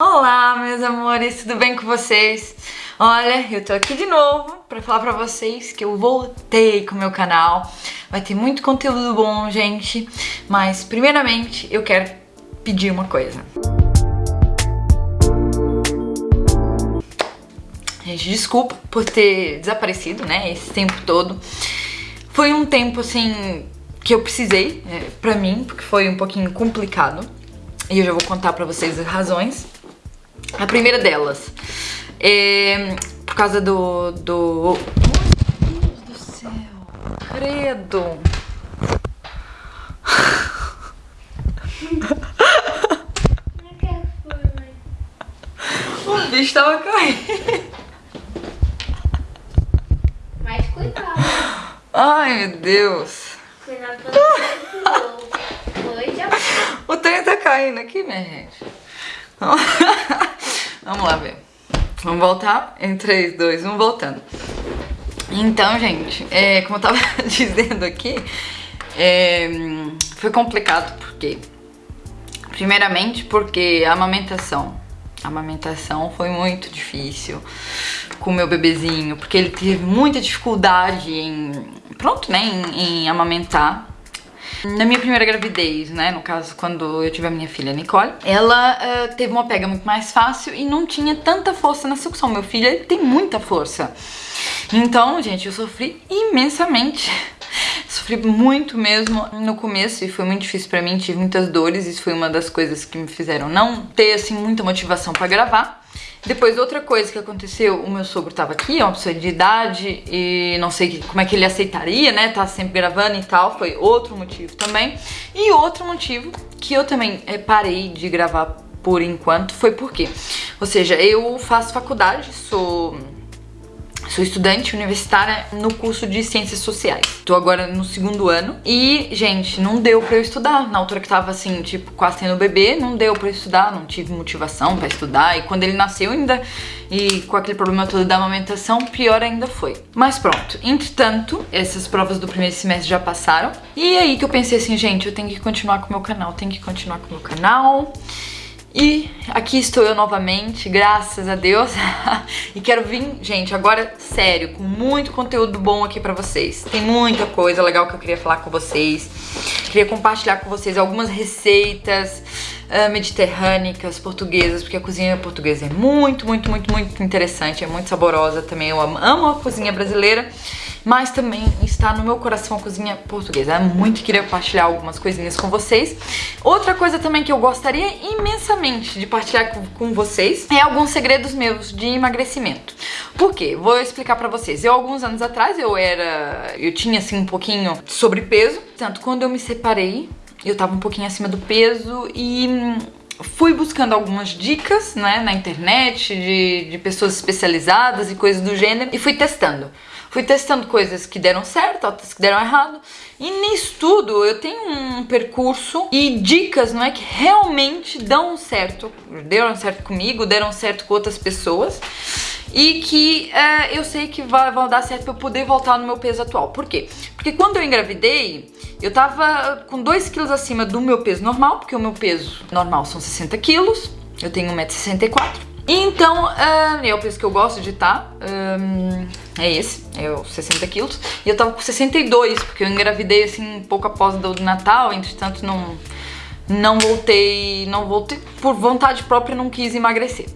Olá, meus amores, tudo bem com vocês? Olha, eu tô aqui de novo pra falar pra vocês que eu voltei com o meu canal. Vai ter muito conteúdo bom, gente, mas primeiramente eu quero pedir uma coisa. Gente, desculpa por ter desaparecido, né, esse tempo todo. Foi um tempo, assim, que eu precisei é, pra mim, porque foi um pouquinho complicado. E eu já vou contar pra vocês as razões. A primeira delas é por causa do... do... Meu Deus do céu, credo. O bicho tava caindo. Mas cuidado. Ai, meu Deus. Cuidado pra não O trem tá caindo aqui, minha gente. Vamos voltar? Em 3, 2, 1, voltando. Então, gente, é, como eu tava dizendo aqui, é, foi complicado porque... Primeiramente porque a amamentação. A amamentação foi muito difícil com o meu bebezinho, porque ele teve muita dificuldade em... Pronto, né, em, em amamentar. Na minha primeira gravidez, né, no caso quando eu tive a minha filha Nicole, ela uh, teve uma pega muito mais fácil e não tinha tanta força na sucção. Meu filho, ele tem muita força. Então, gente, eu sofri imensamente. Sofri muito mesmo no começo e foi muito difícil pra mim, tive muitas dores, isso foi uma das coisas que me fizeram não ter, assim, muita motivação pra gravar. Depois, outra coisa que aconteceu, o meu sogro tava aqui, é uma pessoa de idade, e não sei como é que ele aceitaria, né, tá sempre gravando e tal, foi outro motivo também. E outro motivo que eu também é, parei de gravar por enquanto foi porque, ou seja, eu faço faculdade, sou Sou estudante universitária no curso de Ciências Sociais. Tô agora no segundo ano e, gente, não deu pra eu estudar. Na altura que tava, assim, tipo, quase tendo bebê, não deu pra eu estudar, não tive motivação pra estudar. E quando ele nasceu ainda, e com aquele problema todo da amamentação, pior ainda foi. Mas pronto, entretanto, essas provas do primeiro semestre já passaram. E aí que eu pensei assim, gente, eu tenho que continuar com o meu canal, tenho que continuar com o meu canal... E aqui estou eu novamente, graças a Deus. e quero vir, gente, agora sério, com muito conteúdo bom aqui pra vocês. Tem muita coisa legal que eu queria falar com vocês. Queria compartilhar com vocês algumas receitas uh, mediterrânicas, portuguesas, porque a cozinha portuguesa é muito, muito, muito, muito interessante, é muito saborosa também. Eu amo a cozinha brasileira mas também está no meu coração a cozinha portuguesa. Eu muito queria compartilhar algumas coisinhas com vocês. Outra coisa também que eu gostaria imensamente de partilhar com, vocês é alguns segredos meus de emagrecimento. Por quê? Vou explicar pra vocês. Eu, alguns anos atrás, eu era... Eu tinha, assim, um pouquinho sobrepeso. Tanto quando eu me separei, eu tava um pouquinho acima do peso e fui buscando algumas dicas né, na internet de, de pessoas especializadas e coisas do gênero e fui testando. Fui testando coisas que deram certo, outras que deram errado. E nisso tudo eu tenho um percurso e dicas, não é, que realmente dão certo. Deram certo comigo, deram certo com outras pessoas. E que é, eu sei que vai, vai dar certo pra eu poder voltar no meu peso atual. Por quê? Porque quando eu engravidei, eu tava com 2 quilos acima do meu peso normal, porque o meu peso normal são 60 quilos, eu tenho 1,64m. Então, uh, é o peso que eu gosto de estar, tá, um, é esse, é os 60 quilos. E eu tava com 62, porque eu engravidei assim pouco após do Natal, entretanto não, não voltei, não voltei, por vontade própria não quis emagrecer.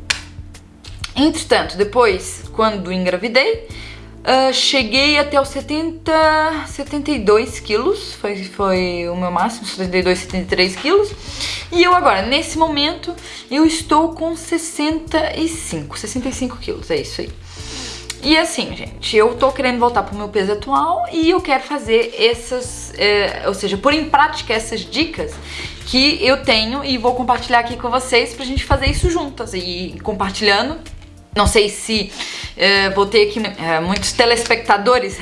Entretanto, depois, quando engravidei, Uh, cheguei até os 70, 72 quilos, foi, foi o meu máximo, 72, 73 quilos. E eu agora, nesse momento, eu estou com 65, 65 quilos, é isso aí. E assim, gente, eu tô querendo voltar pro meu peso atual e eu quero fazer essas, é, ou seja, pôr em prática essas dicas que eu tenho e vou compartilhar aqui com vocês pra gente fazer isso juntas. E compartilhando não sei se uh, vou ter aqui uh, muitos telespectadores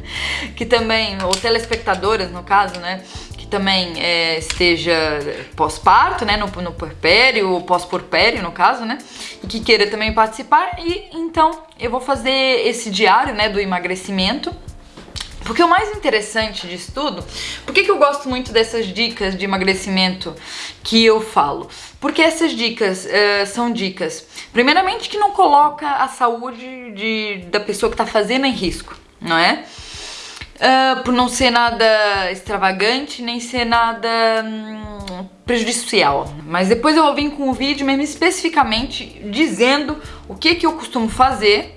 que também, ou telespectadoras no caso, né? Que também uh, esteja pós-parto, né? No, no puerpério, ou pós-porpério no caso, né? E que queira também participar. E então eu vou fazer esse diário, né? Do emagrecimento Porque o mais interessante disso tudo, por que eu gosto muito dessas dicas de emagrecimento que eu falo? Porque essas dicas uh, são dicas, primeiramente, que não coloca a saúde de, da pessoa que está fazendo em risco, não é? Uh, por não ser nada extravagante, nem ser nada hum, prejudicial. Mas depois eu vou vir com o vídeo mesmo especificamente dizendo o que, que eu costumo fazer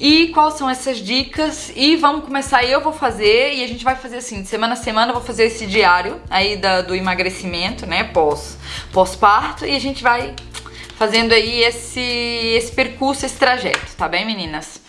e quais são essas dicas e vamos começar, eu vou fazer e a gente vai fazer assim, de semana a semana eu vou fazer esse diário aí da, do emagrecimento, né, pós, pós-parto e a gente vai fazendo aí esse, esse percurso, esse trajeto, tá bem meninas?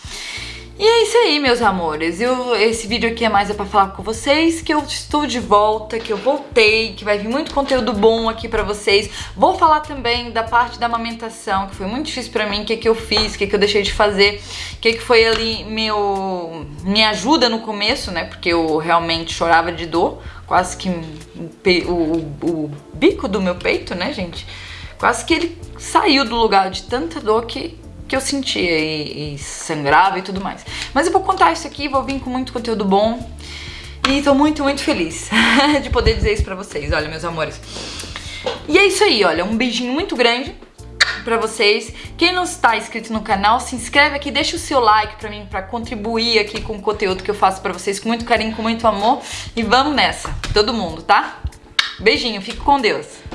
E é isso aí, meus amores. Eu, esse vídeo aqui é mais é pra falar com vocês que eu estou de volta, que eu voltei, que vai vir muito conteúdo bom aqui pra vocês. Vou falar também da parte da amamentação, que foi muito difícil pra mim, o que, que eu fiz, o que, que eu deixei de fazer, o que, que foi ali meu, minha ajuda no começo, né? Porque eu realmente chorava de dor, quase que o, o, o bico do meu peito, né, gente? Quase que ele saiu do lugar de tanta dor que que eu sentia e, e sangrava e tudo mais. Mas eu vou contar isso aqui, vou vir com muito conteúdo bom e tô muito, muito feliz de poder dizer isso pra vocês, olha, meus amores. E é isso aí, olha, um beijinho muito grande pra vocês. Quem não está inscrito no canal, se inscreve aqui, deixa o seu like pra mim, pra contribuir aqui com o conteúdo que eu faço pra vocês com muito carinho, com muito amor. E vamos nessa, todo mundo, tá? Beijinho, fique com Deus.